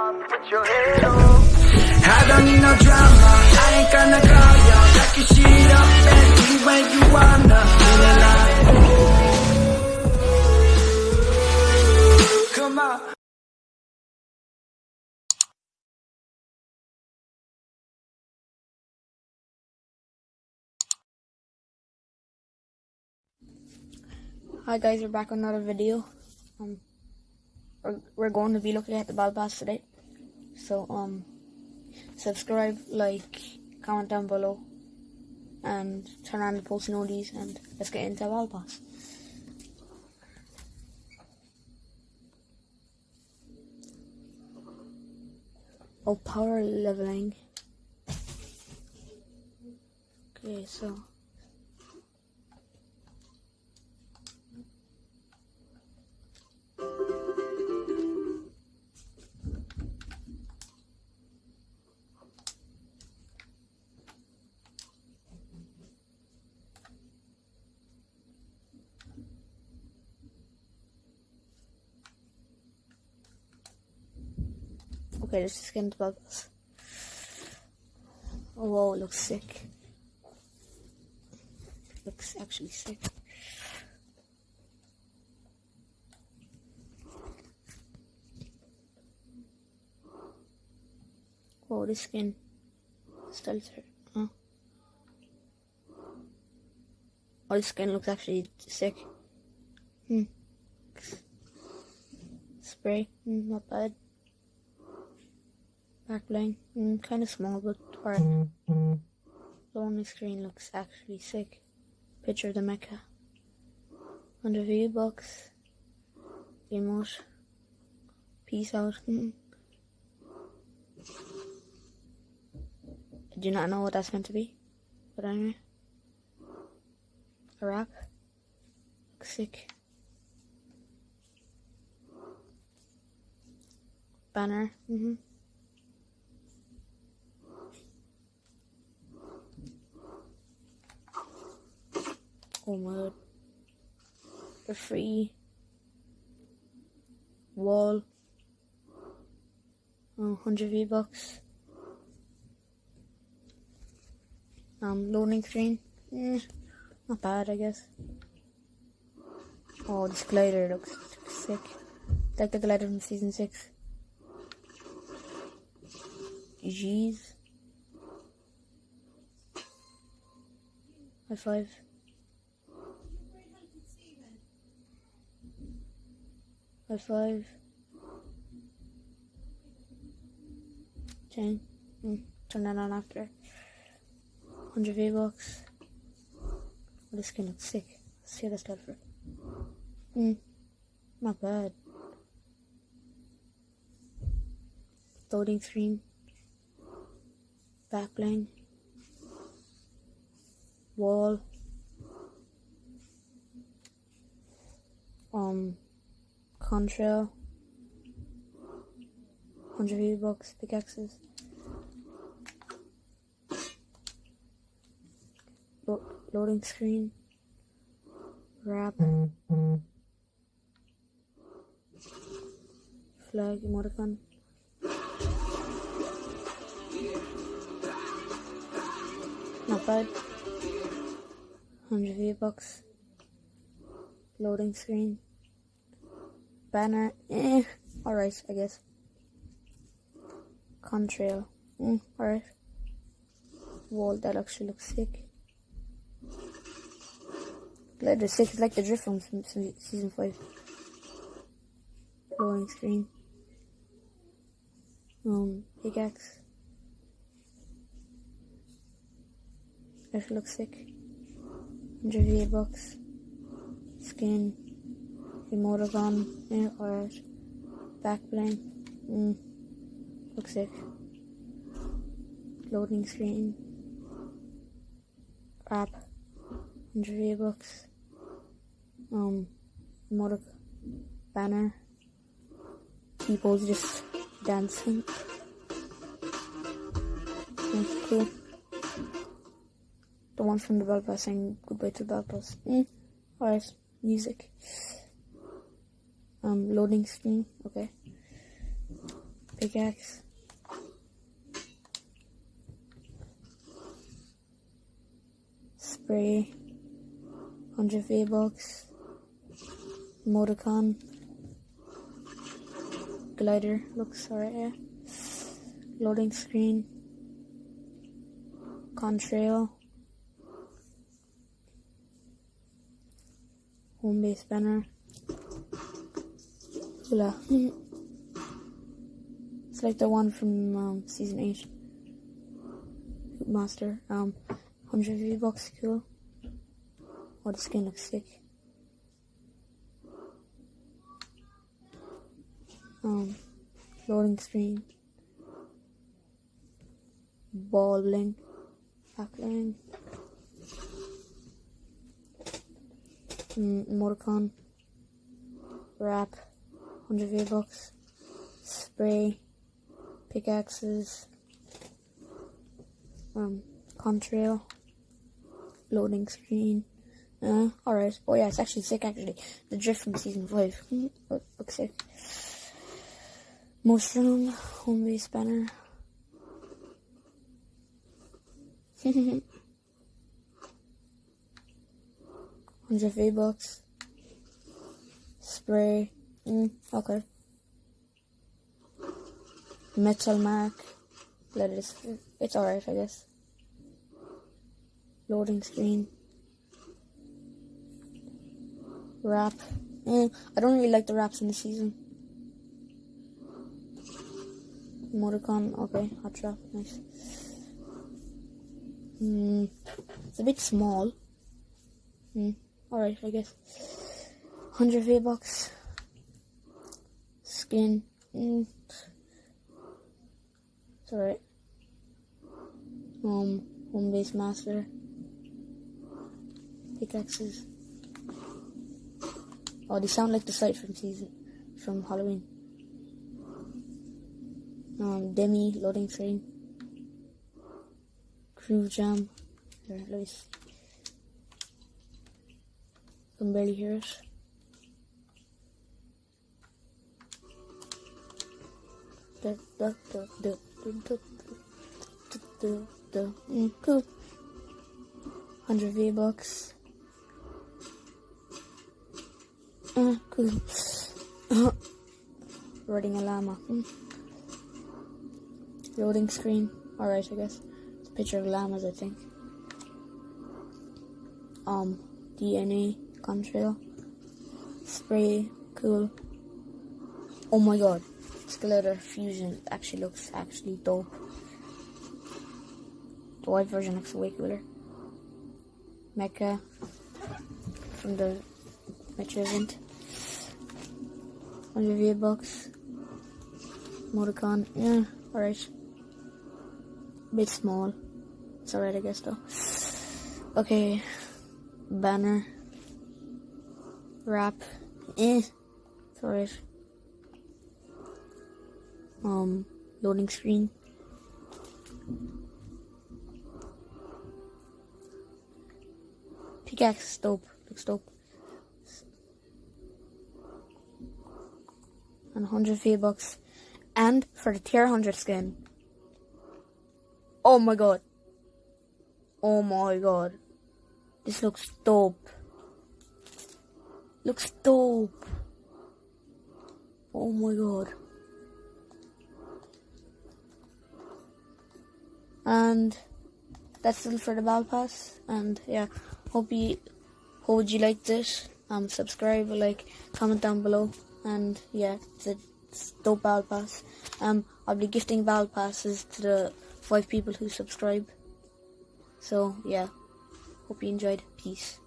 I don't need no drama. I ain't gonna call ya. Back your shit up and be where you wanna. Feel alive. Come on. Hi guys, we're back on another video. Um, we're, we're going to be looking at the battle pass today. So um, subscribe, like, comment down below, and turn on the post notifications, and let's get into battle pass. Oh, power leveling. Okay, so. Okay, let's just get into bubbles. Oh, whoa, looks sick. Looks actually sick. Whoa, this skin. Stealther. Huh? Oh, this skin looks actually sick. Hmm. Spray. Hmm, not bad. Back bling. Mm, kind of small, but alright. The only screen looks actually sick. Picture of the Mecca. Under view box. Emote. Peace out. Mm. I do not know what that's meant to be. But anyway. A wrap. Looks sick. Banner. Mm-hmm. God. The free wall. Oh, 100 V-Bucks. Um, loading screen. Eh, not bad, I guess. Oh, this glider looks sick. Like the glider from season 6. Jeez. High five. High five. Chain. Mm, turn that on after. 100 V-Bucks. This skin looks sick. Let's see the stuff for. Hmm. Not bad. Loading screen. Back bling. Wall. Um. Contrail. 100 V-Bucks, pickaxes. Lo loading screen. Wrap. Flag, emoticon. Not bad. 100 V-Bucks. Loading screen. Banner, eh, alright, I guess. Contrail, mm, alright. Wall, that actually looks sick. Glider sick, it's like the drift from season 5. Loading screen. Um, pickaxe. That looks sick. 100 V-Bucks. Skin. Emoticon. Yeah, alright. Back bling. Mm. Looks sick. Loading screen. App. 100 V-Bucks. Um, emotic banner. People just dancing. That's cool. The one from the bus saying goodbye to bell. Mm. Alright, music. Um, loading screen, okay. pickaxe. Spray. 100 V-Bucks. Motorcon. Glider looks alright, yeah. Loading screen. Contrail. Home base banner. Hula. it's like the one from um, season 8. Master. Um, 100 V-Bucks, cool. Oh, the skin looks sick. Um, loading screen. Balling. bling. Backling. Mm, Motorcon. Wrap. 100 V-Bucks. Spray. Pickaxes. Um, contrail. Loading screen. Uh, alright. Oh yeah, it's actually sick actually. The drift from season 5. looks sick. Most. Home base banner. Hundred V bucks. Spray. Mm, okay. Metal mark. Let it. It's alright, I guess. Loading screen. Wrap. Mm, I don't really like the wraps in the season. Motorcon. Okay, hot trap. Nice. Mm, it's a bit small. Mm, alright, I guess. 100 V-Bucks. Skin. Mm. Um, home base master. Pickaxes. Oh, they sound like the site from season, from Halloween. Um, Demi loading screen. Crew jam. Here, let me see. Can barely hear it. Cool. 100 V-Bucks. Uh. Riding a llama. Loading screen. Alright, I guess. It's a picture of llamas, I think. Um, DNA contrail. Spray. Cool. Oh my god. Skeletor Fusion actually looks actually dope. The white version looks way cooler. Mecha from the Metro event. 100 V-Bucks. Motorcon. Yeah, alright. Bit small. It's alright, I guess, though. Okay. Banner. Wrap. Eh. It's alright. Um, loading screen. Pickaxe, dope. Looks dope. And 100 V-Bucks. And for the tier 100 skin. Oh my god. Oh my god. This looks dope. Looks dope. Oh my god. And that's it for the battle pass. And yeah, hope you hope you like this. Um, subscribe, like, comment down below. And yeah, it's a it's dope battle pass. Um, I'll be gifting battle passes to the five people who subscribe. So yeah, hope you enjoyed. Peace.